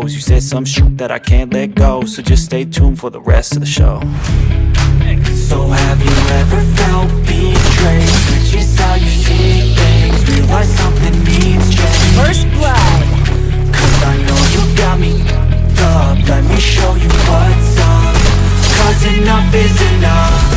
toes You said some shit that I can't let go. So just stay tuned for the rest of the show. So have you ever felt betrayed? Switches how you see things Realize something needs change. First blood. Cause I know you got me up. Let me show you what's up. Cause enough is enough.